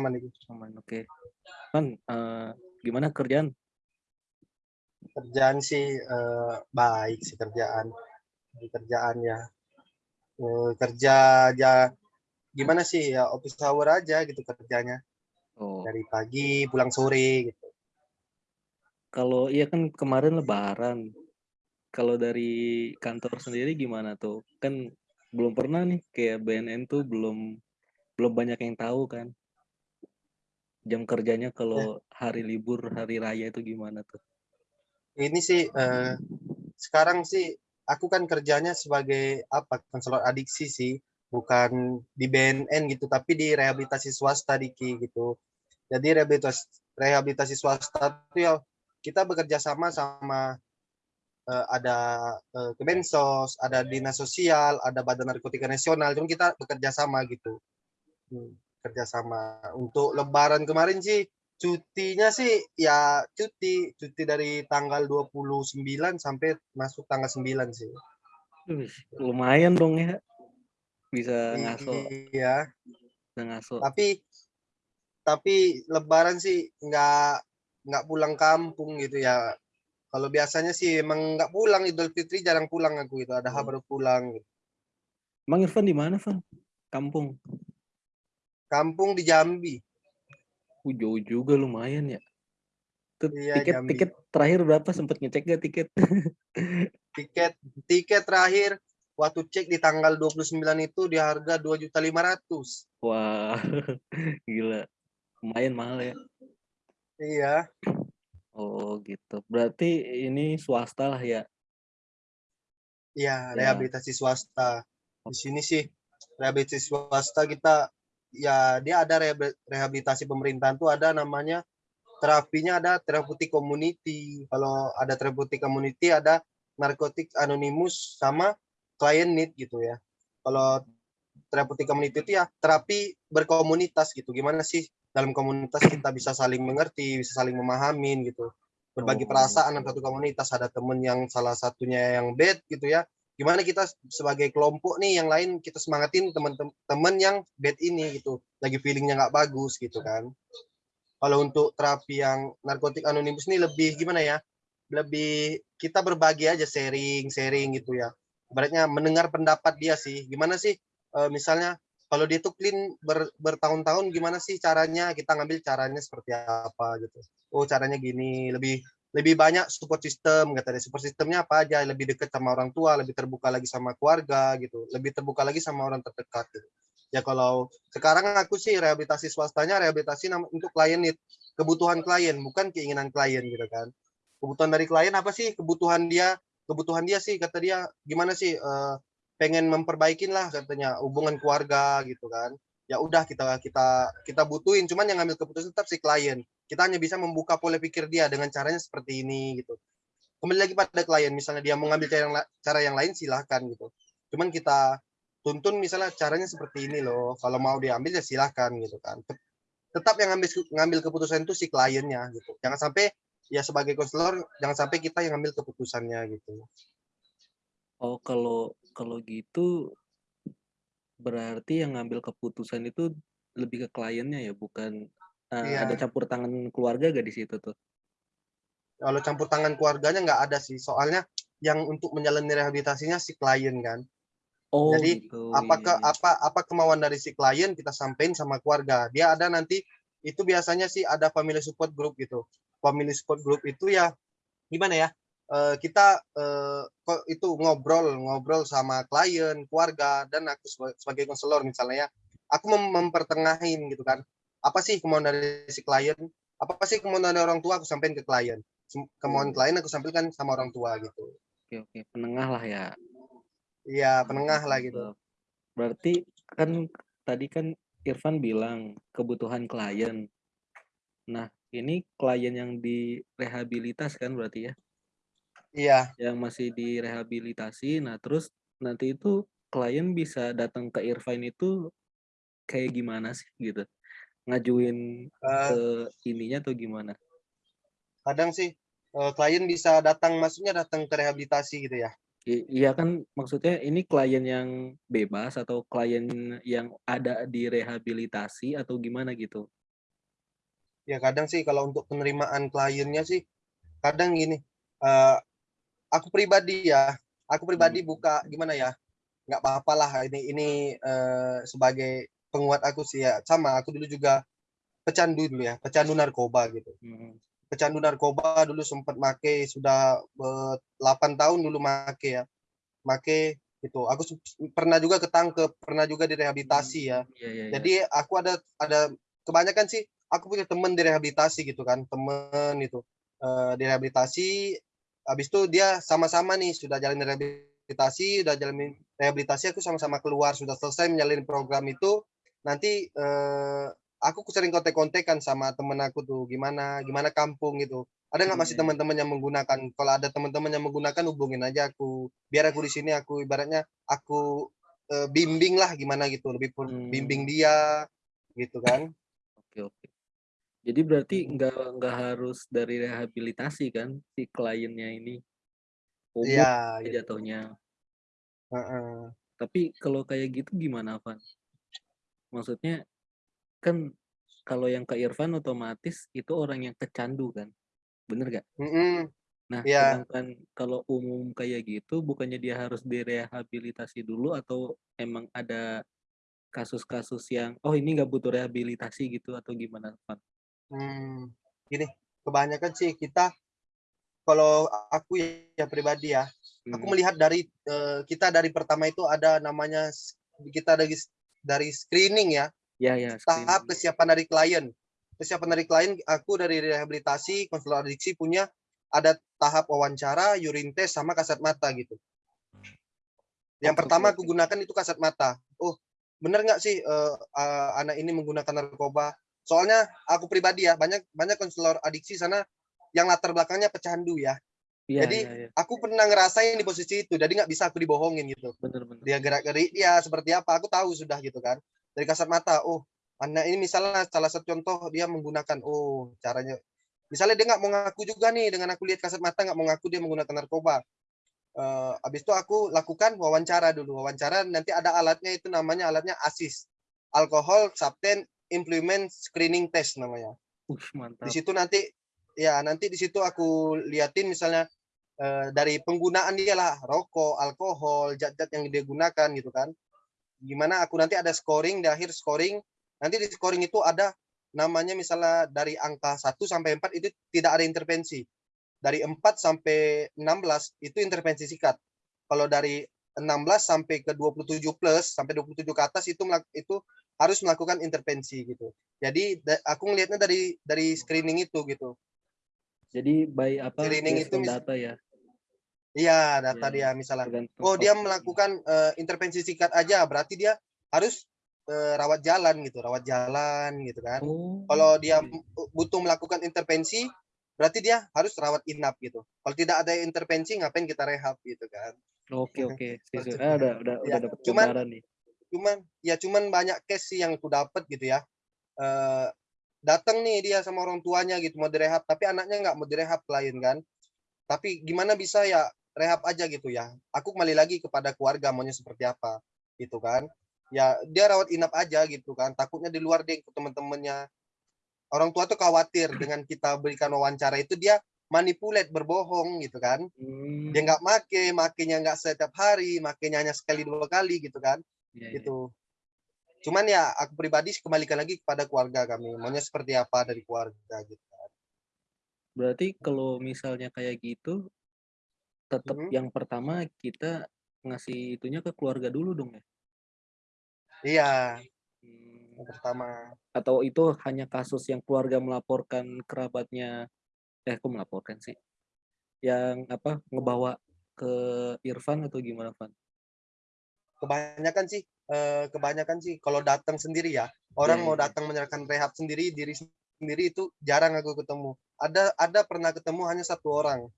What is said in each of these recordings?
aman itu. Aman, oke. Kan, eee, gimana kerjaan? Kerjaan sih, eee, baik sih kerjaan. Di kerjaan ya, eee, kerja aja gimana sih, ya office hour aja gitu kerjanya. Oh. Dari pagi pulang sore gitu. Kalau iya kan kemarin lebaran. Kalau dari kantor sendiri gimana tuh? Kan belum pernah nih kayak BNN tuh belum belum banyak yang tahu kan. Jam kerjanya Ya. kalau hari libur, hari raya itu gimana tuh? Ini sih, eee, sekarang sih aku kan kerjanya sebagai apa, konselor adiksi sih, bukan di BNN gitu, tapi di rehabilitasi swasta di KI gitu. Jadi rehabilitas rehabilitasi swasta itu ya kita bekerja sama sama, eee, ada, eee, Kemensos, ada Dinas Sosial, ada Badan Narkotika Nasional, cuma kita bekerja sama gitu. Hmm, kerja sama. Untuk lebaran kemarin sih, cutinya sih ya cuti, cuti dari tanggal 29 sampai masuk tanggal 9 sih. Wih, lumayan dong ya. Bisa ngaso Iya. bisa ngaso. Tapi tapi lebaran sih nggak nggak pulang kampung gitu ya. Kalau biasanya sih emang nggak pulang, Idul Fitri jarang pulang aku itu, Adha Oh. baru pulang gitu. Emang Irfan di mana, Van? Kampung? Kampung di Jambi. Uh, jauh juga lumayan ya. Itu Iya, tiket Jambi. tiket terakhir berapa? Sempet ngecek nggak tiket? Tiket tiket terakhir waktu cek di tanggal 29 itu di harga 2.500.000. Wah, gila. Lumayan mahal ya. Iya. Oh, gitu. Berarti ini swasta lah ya? Iya, Ya. rehabilitasi swasta. Di sini sih rehabilitasi swasta kita ya dia ada rehabi rehabilitasi pemerintahan tuh ada namanya terapinya ada therapeutic community. Kalau ada therapeutic community ada narcotic anonymous sama client need gitu ya. Kalau therapeutic community itu ya terapi berkomunitas gitu. Gimana sih dalam komunitas kita bisa saling mengerti, bisa saling memahamin gitu. Berbagi Oh. perasaan dalam satu komunitas. Ada temen yang salah satunya yang bad gitu ya. Gimana kita sebagai kelompok nih yang lain kita semangatin temen-temen yang bad ini gitu. Lagi feeling-nya nggak bagus gitu kan. Kalau untuk terapi yang narkotik anonimus ini lebih gimana ya? Lebih kita berbagi aja sharing-sharing gitu ya. Ibaratnya mendengar pendapat dia sih. Gimana sih eee, misalnya kalau dia tuh clean ber bertahun-tahun gimana sih caranya, kita ngambil caranya seperti apa gitu. Oh caranya gini, lebih lebih banyak support system kata dia. Support system-nya apa aja, lebih dekat sama orang tua, lebih terbuka lagi sama keluarga gitu, lebih terbuka lagi sama orang terdekat gitu. Ya kalau sekarang aku sih rehabilitasi swastanya rehabilitasi untuk klien kebutuhan klien bukan keinginan klien gitu kan. Kebutuhan dari klien apa sih kebutuhan dia kebutuhan dia sih kata dia gimana sih, eee, pengen memperbaikin lah katanya hubungan keluarga gitu kan. Ya udah kita kita kita butuhin, cuman yang ngambil keputusan tetap si klien. Kita hanya bisa membuka pola pikir dia dengan caranya seperti ini gitu. Kembali lagi pada klien, misalnya dia mau ngambil cara yang cara yang lain silahkan gitu. Cuman kita tuntun misalnya caranya seperti ini loh, kalau mau diambil ya silahkan gitu kan. Tet tetap yang ngambil ngambil keputusan itu si kliennya gitu. Jangan sampai ya sebagai konselor jangan sampai kita yang ngambil keputusannya gitu. Oh, kalau kalau gitu berarti yang ngambil keputusan itu lebih ke kliennya ya, bukan ada Iya. campur tangan keluarga nggak di situ tuh? Kalau campur tangan keluarganya nggak ada sih, soalnya yang untuk menjalani rehabilitasinya si klien kan. Oh Jadi gitu, apa iya ke iya. apa apa kemauan dari si klien kita sampein sama keluarga. Dia ada nanti itu biasanya sih ada family support group gitu. Family support group itu ya gimana ya, eee, kita, eee, kok itu ngobrol ngobrol sama klien, keluarga, dan aku seba sebagai konselor misalnya ya, aku mem mempertengahin gitu kan. Apa sih kemauan dari si klien, apa sih kemauan dari orang tua aku sampein ke klien. Kemauan Oh. klien aku sampaikan sama orang tua gitu. Oke oke, penengah lah ya. Iya, penengah lah gitu. Berarti kan tadi kan Irfan bilang kebutuhan klien. Nah, ini klien yang direhabilitas kan berarti ya? Iya. Yang masih direhabilitasi, nah terus nanti itu klien bisa datang ke Irfan itu kayak gimana sih gitu? Ngajuin ke Eee ininya atau gimana? Kadang sih, eee, klien bisa datang maksudnya datang ke rehabilitasi gitu ya? I iya kan maksudnya ini klien yang bebas atau klien yang ada di rehabilitasi atau gimana gitu? Ya kadang sih kalau untuk penerimaan kliennya sih, kadang gini, eee, aku pribadi ya, aku pribadi Mhm. buka gimana ya, nggak apa-apalah ini ini, eee, sebagai penguat aku sih ya, sama aku dulu juga pecandu dulu ya, pecandu narkoba gitu. Mhm. Pecandu narkoba dulu sempet make, sudah, eee, 8 tahun dulu make ya, make gitu. Aku pernah juga ketangkep, pernah juga direhabilitasi ya. Mmm, iya iya. Jadi aku ada ada kebanyakan sih aku punya temen direhabilitasi gitu kan, temen itu, eee, direhabilitasi, habis itu dia sama-sama nih sudah jalanin rehabilitasi, udah jalanin rehabilitasi, aku sama-sama keluar, sudah selesai menjalani program itu, nanti, eee, aku sering kontek-kontekan sama temen aku tuh, "Gimana gimana kampung?" Gitu. "Ada nggak masih iya. teman-teman yang menggunakan?" Kalau ada teman-teman yang menggunakan hubungin aja aku, biar aku di sini aku ibaratnya aku, eee, bimbing lah gimana gitu, lebih pun bimbing Mmm. dia, gitu kan. Oke oke. Jadi berarti nggak nggak harus dari rehabilitasi kan si kliennya ini? Iya, Umum ya gitu. jatuhnya. Heeh. Tapi kalau kayak gitu gimana, Van? Maksudnya, kan kalau yang ke Irfan otomatis itu orang yang pecandu kan, bener nggak? Mhm, Nah, iya. sedangkan kalau umum kayak gitu, bukannya dia harus direhabilitasi dulu atau emang ada kasus-kasus yang, "Oh ini nggak butuh rehabilitasi," gitu atau gimana, Van? Mmm, gini, kebanyakan sih kita kalau aku ya pribadi ya, aku Mhm. melihat dari, eee, kita dari pertama itu ada namanya kita dari s dari screening ya, iya, tahap screening. kesiapan dari klien. Kesiapan dari klien, aku dari rehabilitasi, konselor adiksi punya ada tahap wawancara, urine test, sama kasat mata gitu. Yang oke pertama aku gunakan itu kasat mata. Oh, bener nggak sih, eee eee, anak ini menggunakan narkoba? Soalnya aku pribadi ya, banyak banyak konselor adiksi sana yang latar belakangnya pecandu ya. Iya Jadi iya iya. aku pernah ngerasain di posisi itu, jadi nggak bisa aku dibohongin gitu. Bener bener. Dia gerak-gerik dia seperti apa, aku tahu sudah gitu kan. Dari kasat mata, oh anak ini misalnya salah satu contoh dia menggunakan, oh caranya misalnya dia nggak mau ngaku juga nih, dengan aku lihat kasat mata nggak mau ngaku dia menggunakan narkoba. Eee, habis itu aku lakukan wawancara dulu, wawancara nanti ada alatnya itu namanya alatnya ASIS, Alcohol Substance Implement Screening Test namanya. Di mantap. situ nanti ya nanti di situ aku liatin misalnya, dari penggunaan dia lah, rokok, alkohol, zat-zat yang dia gunakan gitu kan. Gimana aku nanti ada scoring, di akhir scoring, nanti di scoring itu ada namanya misalnya dari angka 1 sampai 4 itu tidak ada intervensi. Dari 4 sampai 16 itu intervensi sikat. Kalau dari 16 sampai ke 27 plus, sampai 27 ke atas itu itu harus melakukan intervensi gitu. Jadi aku ngelihatnya dari dari screening itu gitu. Jadi by apa, Screening itu data ya? Iya, data iya, dia misalnya, tergantung oh dia melakukan, eee, intervensi sikat aja, berarti dia harus, eee, rawat jalan gitu rawat jalan gitu kan. Oh, Kalau dia butuh melakukan intervensi, berarti dia harus rawat inap gitu. Kalau tidak ada intervensi ngapain kita rehab gitu kan. Oke oke. Seperti Ah, udah udah udah ya, dapet cuman gambaran nih. cuman ya cuman banyak case sih yang aku dapet gitu ya, eee, dateng nih dia sama orang tuanya gitu mau direhab, tapi anaknya nggak mau direhab klien kan. Tapi gimana bisa ya, rehab aja gitu ya. Aku kembali lagi kepada keluarga maunya seperti apa, gitu kan. Ya dia rawat inap aja gitu kan, takutnya di luar dia ikut temen-temennya. Orang tua tuh khawatir dengan kita berikan wawancara itu dia manipulate, berbohong gitu kan. Dia Mmm. nggak make, makenya nggak setiap hari, makenya hanya sekali, 2 kali gitu kan, Iya iya. gitu. Cuman ya aku pribadi kembalikan lagi kepada keluarga kami, maunya seperti apa dari keluarga gitu kan. Berarti kalau misalnya kayak gitu tetep Mhm. yang pertama kita ngasih itunya ke keluarga dulu dong ya? Iya. Yang pertama. Atau itu hanya kasus yang keluarga melaporkan kerabatnya eh, kok melaporkan sih, yang apa, ngebawa ke Irfan atau gimana, Van? Kebanyakan sih, eee, kebanyakan sih kalau datang sendiri ya, Iya orang mau iya datang menyerahkan rehab sendiri, diri sendiri itu jarang aku ketemu. Ada ada pernah ketemu hanya 1 orang,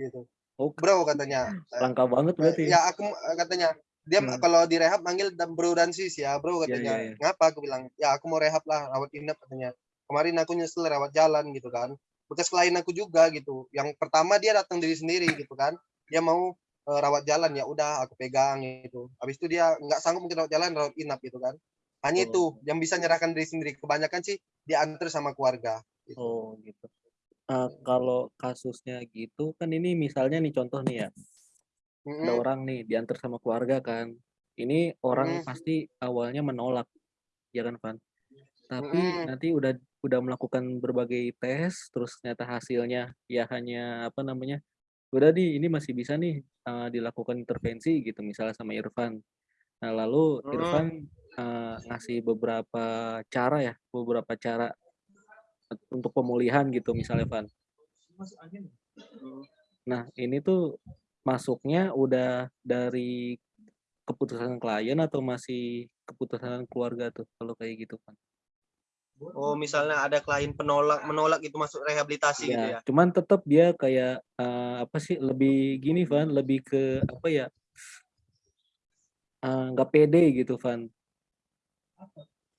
gitu. Oh, "Bro," katanya, langka banget berarti ya? ya aku katanya, dia Heeh. kalau direhab manggil dan bro dan sis ya, "Bro," Iya katanya, iya. "ngapa?" Aku bilang, "Ya aku mau rehab lah, rawat inap," katanya. "Kemarin aku nyesel rawat jalan," gitu kan. Bekas klien aku juga gitu, yang pertama dia datang diri sendiri gitu kan, dia mau, eee, rawat jalan, ya udah aku pegang gitu. Habis itu dia nggak sanggup mungkin rawat jalan, rawat inap gitu kan. Hanya Oh. itu yang bisa nyerahkan diri sendiri, kebanyakan sih diantar sama keluarga. gitu. Oh, gitu. Eee, kalau kasusnya gitu kan ini misalnya nih contoh nih ya, ada Mhm. orang nih diantar sama keluarga kan. Ini orang Mhm. pasti awalnya menolak, ya kan, Van? Tapi Mhm. nanti udah udah melakukan berbagai tes, terus ternyata hasilnya ya hanya apa namanya, udah nih ini masih bisa nih, eee, dilakukan intervensi gitu misalnya sama Irfan. Nah lalu Mhm. Irfan, eee, ngasih beberapa cara ya, beberapa cara untuk pemulihan gitu misalnya, Van. Nah, ini tuh masuknya udah dari keputusan klien atau masih keputusan keluarga tuh kalau kayak gitu, Van? Oh, misalnya ada klien penolak menolak itu masuk rehabilitasi gitu Iya, ya? cuman tetep dia kayak, eee, apa sih, lebih gini, Van, lebih ke apa ya eee, nggak pede gitu, Van.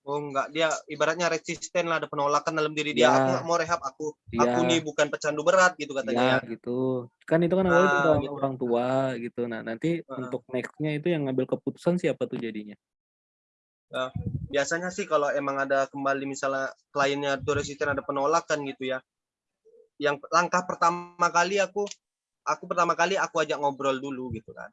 Oh, enggak, dia ibaratnya resisten lah, ada penolakan dalam diri dia, "Aku nggak mau rehab, aku Iya. aku nih bukan pecandu berat," gitu katanya ya? gitu. Kan itu kan awalnya minta Ah, gitu. orang tua gitu. Nah, nanti Heeh. untuk next-nya itu yang ngambil keputusan siapa tuh jadinya? Eee, biasanya sih kalau emang ada kembali misalnya kliennya tuh resisten ada penolakan gitu ya, yang langkah pertama kali aku aku pertama kali aku ajak ngobrol dulu gitu kan.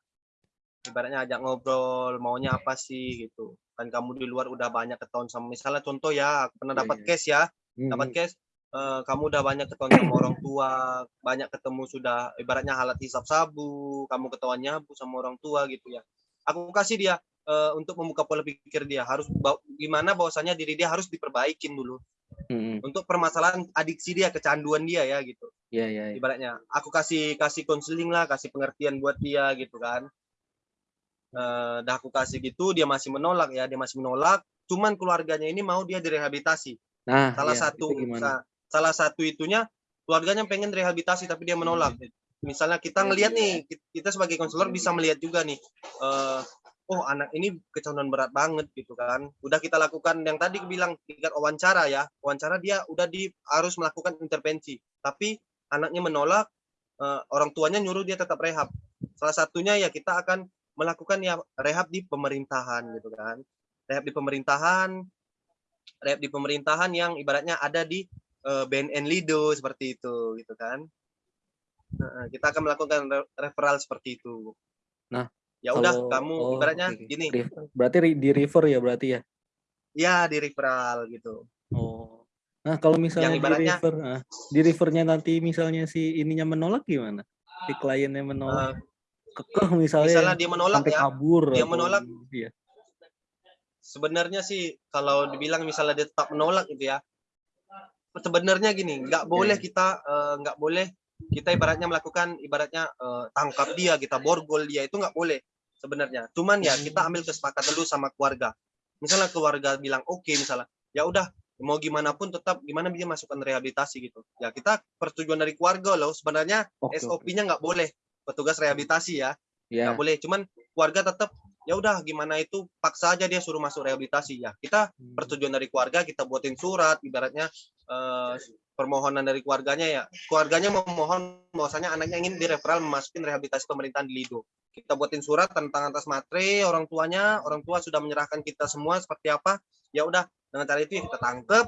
Ibaratnya ajak ngobrol, maunya apa sih gitu, kan kamu di luar udah banyak ketahuan sama misalnya contoh ya, aku pernah Iya dapat iya. case ya, dapat Mhm. case, eee, kamu udah banyak ketahuan sama orang tua, banyak ketemu sudah ibaratnya alat hisap sabu, kamu ketahuan nyabu sama orang tua gitu ya. Aku kasih dia, eee, untuk membuka pola pikir dia, harus baw gimana bahwasanya diri dia harus diperbaikin dulu. Mhm. Untuk permasalahan adiksi dia, kecanduan dia ya gitu. Iya iya iya. Ibaratnya aku kasih kasih konseling lah, kasih pengertian buat dia gitu kan. Eee, dah aku kasih gitu, dia masih menolak ya, dia masih menolak, cuman keluarganya ini mau dia direhabilitasi. Nah, Salah iya, satu sa salah satu itunya keluarganya pengen rehabilitasi tapi dia menolak. Misalnya kita ngelihat nih, kit kita sebagai konselor bisa melihat juga nih, eee, oh anak ini kecanduan berat banget gitu kan. Udah kita lakukan yang tadi bilang tingkat wawancara ya, wawancara dia udah di harus melakukan intervensi, tapi anaknya menolak, eee, orang tuanya nyuruh dia tetap rehab. Salah satunya ya kita akan melakukan ya rehab di pemerintahan gitu kan. Rehab di pemerintahan rehab di pemerintahan yang ibaratnya ada di, eee, BNN Lido seperti itu, gitu kan. Heeh, kita akan melakukan re referral seperti itu. Nah, Ya udah kamu oh, ibaratnya oke. gini berarti ri di-refer ya berarti ya? Iya, di-referral gitu. Oh. Nah, kalau Yang misalnya ibaratnya di-refer heeh, di-refer-nya nanti misalnya si ininya menolak gimana? Si kliennya menolak? Eee, Kekeh misalnya misalnya dia menolak sampai ya, kabur dia menolak iya. sebenarnya sih kalau dibilang misalnya dia tetap menolak gitu ya, sebenarnya gini, nggak Iya boleh kita, eee, nggak boleh kita ibaratnya melakukan ibaratnya, eee, tangkap dia, kita borgol dia, itu nggak boleh sebenarnya. Cuman ya kita ambil kesepakatan dulu sama keluarga. Misalnya keluarga bilang oke misalnya, ya udah mau gimana pun tetap gimana dia masukkan rehabilitasi gitu. Ya kita persetujuan dari keluarga loh, sebenarnya oke. SOP-nya nggak boleh, petugas rehabilitasi ya, nggak Iya. boleh. Cuman keluarga tetap, ya udah gimana itu paksa aja dia suruh masuk rehabilitasi, ya kita Mmm. persetujuan dari keluarga, kita buatin surat ibaratnya, eee, permohonan dari keluarganya ya, keluarganya memohon bahwasanya anaknya ingin di-referral memasukin rehabilitasi pemerintahan di Lido. Kita buatin surat tentang atas matre orang tuanya, orang tua sudah menyerahkan kita semua seperti apa, ya udah dengan cara itu ya kita tangkep,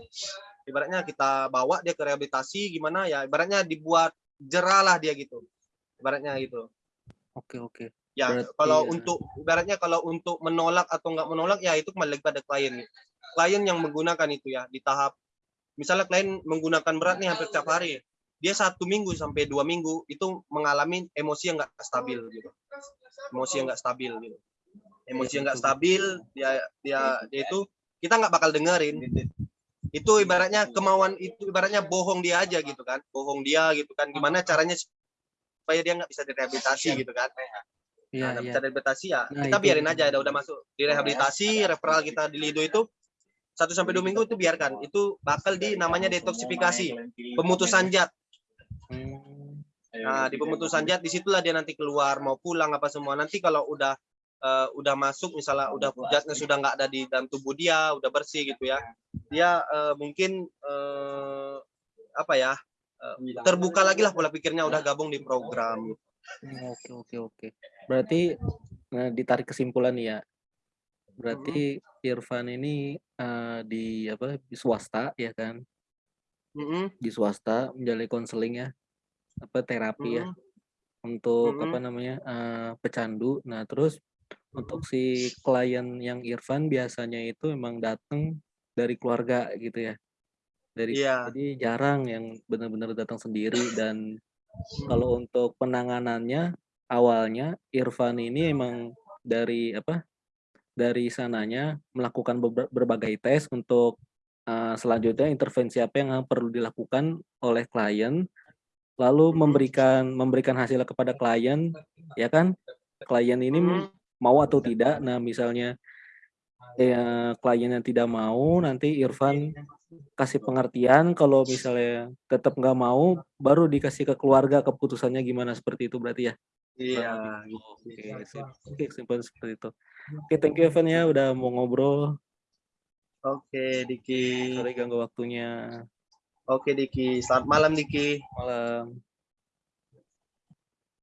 ibaratnya kita bawa dia ke rehabilitasi gimana ya, ibaratnya dibuat jera lah dia gitu, ibaratnya gitu. Oke oke. Ya, Berarti kalau ya untuk ibaratnya kalau untuk menolak atau nggak menolak ya itu kembali pada klien. Klien yang menggunakan itu ya di tahap misalnya klien menggunakan berat nih hampir tiap hari, dia 1 minggu sampai 2 minggu itu mengalami emosi yang nggak stabil gitu. Emosi yang nggak stabil gitu. Emosi yang nggak stabil, dia dia dia itu kita nggak bakal dengerin. Itu ibaratnya kemauan itu ibaratnya bohong dia aja gitu kan, bohong dia gitu kan, gimana caranya supaya dia nggak bisa direhabilitasi gitu kan. Iya Nah, nggak iya. bisa direhabilitasi ya Nah, kita itu biarin itu. aja, udah udah masuk direhabilitasi, referral kita di Lido itu 1 sampai 2 minggu itu biarkan, itu bakal di namanya detoksifikasi, pemutusan zat. Mmm. Nah, di pemutusan zat di situlah dia nanti keluar, mau pulang apa semua. Nanti kalau udah, eee, udah masuk misalnya udah zatnya sudah nggak ada di dalam tubuh dia, udah bersih gitu ya, dia, eee, mungkin, eee, apa ya, terbuka lagi lah pola pikirnya, udah gabung di program. Mmm, oke oke oke. Berarti, eee, ditarik kesimpulan ya, berarti Irfan ini, eee, di apa, di swasta ya kan? Mhm. di swasta menjalani konseling ya, apa, terapi ya, Mhm. untuk apa Mhm. namanya, eee, pecandu. Nah, terus untuk si klien yang Irfan biasanya itu memang datang dari keluarga gitu ya. Dari Iya. jadi jarang yang benar-benar datang sendiri dan Mhm. kalau untuk penanganannya, awalnya Irfan ini emang dari apa, dari sananya melakukan berbagai tes untuk, eee, selanjutnya intervensi apa yang perlu dilakukan oleh klien, lalu Mhm. memberikan memberikan hasilnya kepada klien, ya kan. Klien ini Mhm. mau atau tidak. Nah, misalnya, ya kliennya tidak mau, nanti Irfan kasih pengertian, kalau misalnya tetap nggak mau, baru dikasih ke keluarga keputusannya gimana, seperti itu berarti ya? Iya, gitu Oke, sip. Oke, seperti itu. Oke, thank you Evan ya, udah mau ngobrol. Oke, Diki. Sorry ganggu waktunya. Oke, Diki. Selamat malam, Diki. Malam.